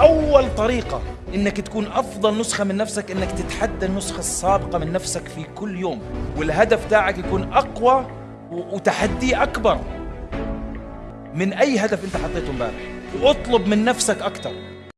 أول طريقة إنك تكون أفضل نسخة من نفسك إنك تتحدى النسخة السابقة من نفسك في كل يوم والهدف تاعك يكون أقوى وتحدي أكبر. من أي هدف أنت حطيته إمبارح؟ واطلب من نفسك أكثر